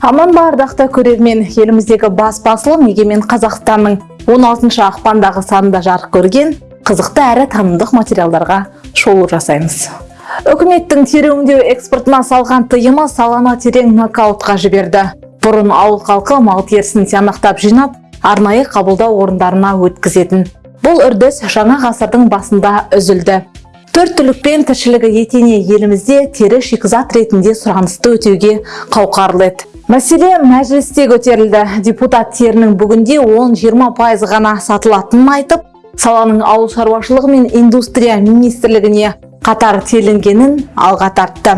аман ба ардақты көрермен еліміздегі бас басылым егемен қазақстанның 16 ақпандағы санында жарық көрген қызықты әрі танымдық материалдарға шолу жасаймыз. Үкіметтің тері өңдеу экспортына салған тыйымы саланы терең нокаутқа жіберді. Бұрын ауыл халқы мал терісін тиянақтап жинап арнайы қабылдау орындарына өткізетін. Бұл үрдіс жаңа ғасырдың басында үзілді. Төрт түлікпен тіршілігі етене елімізде тері шикізат ретінде сұранысты өтеуге қауқарлы еді. Мәселе мәжілісте көтерілді. Депутат терінің бүгінде 10-20 пайыз ғана сатылатынын айтып саланың ауыл шаруашылығы мен индустрия министрлігіне қатар телінгенін алға тартты.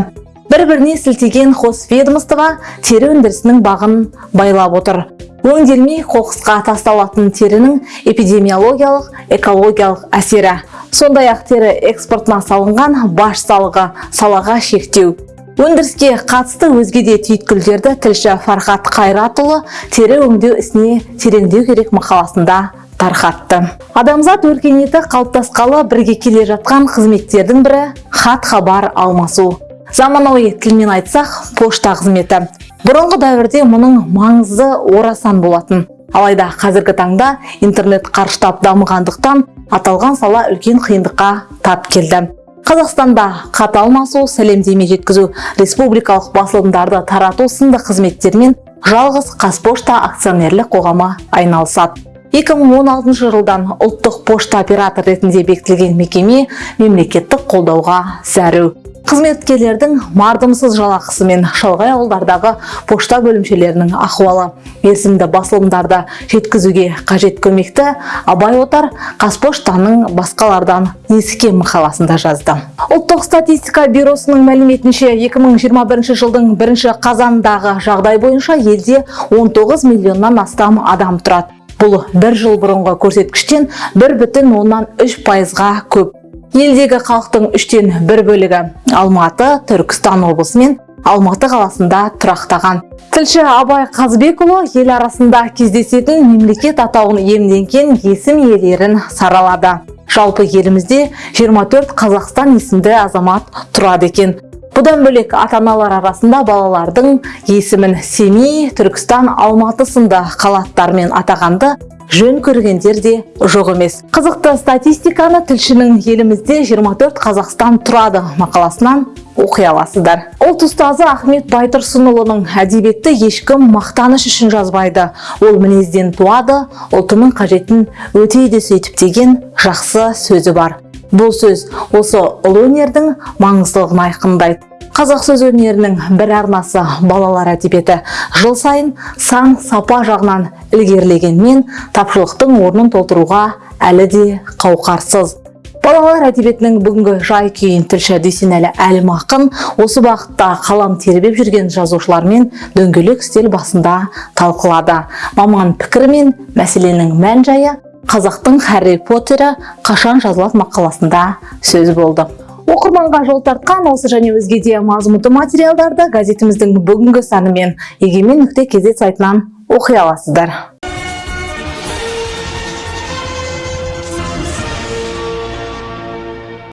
Бір біріне сілтеген қос ведомство тері өндірісінің бағын байлап отыр. Өңделмей қоқысқа тасталатын терінің эпидемиологиялық экологиялық әсері. Сондай ақ тері экспортына салынған баш салығы салаға шектеу. Өндіріске қатысты өзге де түйткілдерді тілші фархат қайратұлы тері өңдеу ісіне тереңдеу керек мақаласында тарқатты. Адамзат өркениеті қалыптасқалы бірге келе жатқан қызметтердің бірі хат хабар алмасу. Заманауи тілмен айтсақ пошта қызметі. Бұрынғы дәуірде мұның маңызы орасан болатын. Алайда қазіргі таңда интернет қарыштап дамығандықтан аталған сала үлкен қиындыққа тап келді. Қазақстанда хат алмасу сәлемдеме жеткізу республикалық басылымдарды тарату сынды қызметтермен жалғыз қазпошта акционерлік қоғамы айналысады. 2016 жылдан ұлттық пошта оператор ретінде бекітілген мекеме мемлекеттік қолдауға зәру. Қызметкерлердің мардымсыз жалақысы мен шалғай ауылдардағы пошта бөлімшелерінің ахуалы мерзімді басылымдарды жеткізуге қажет көмекті абай отар қазпоштаның басқалардан неске мақаласында жазды. Ұлттық статистика бюросының мәліметінше 2021 жылдың бірінші қазандағы жағдай бойынша елде 19 миллионнан астам адам тұрады. Бұл бір жыл бұрынғы көрсеткіштен бір бүтін оннан үш пайызға көп. Елдегі халықтың үштен бір бөлігі алматы түркістан облысы мен алматы қаласында тұрақтаған. Тілші абай қазбекұлы ел арасында кездесетін мемлекет атауын иемденген есім иелерін саралады. Жалпы елімізде 24 қазақстан есімді азамат тұрады екен. Бұдан бөлек ата аналар арасында балалардың есімін семей түркістан алматы сынды қалаттармен атағанды жөн көргендер де жоқ емес. Қызықты статистиканы тілшінің елімізде 24 қазақстан тұрады. Мақаласынан оқи аласыздар. Ұлт ұстазы ахмет байтұрсынұлының әдебиетті ешкім мақтаныш үшін жазбайды. Ол мінезден туады ұлтының қажетін өтейді сөйтіп деген жақсы сөзі бар. Бұл сөз осы ұлы өнердің маңыздылығын айқындайды. Қазақ сөз өнерінің бір арнасы балалар әдебиеті. Жыл сайын сан сапа жағынан ілгерілегенмен тапшылықтың орнын толтыруға әлі де қауқарсыз. Балалар әдебиетінің бүгінгі жай күйін тілші дүйсенәлі әлімақын осы бағытта қалам тербеп жүрген жазушылармен дөңгелек үстел басында талқылады. Маман пікірі мен мәселенің мән жайы қазақтың Харри Поттері қашан жазылады мақаласында сөз болды. Оқырманға жол тартқан осы және өзге де мазмұнды материалдарды газетіміздің бүгінгі санымен егемен нүкте кз сайтынан оқи аласыздар.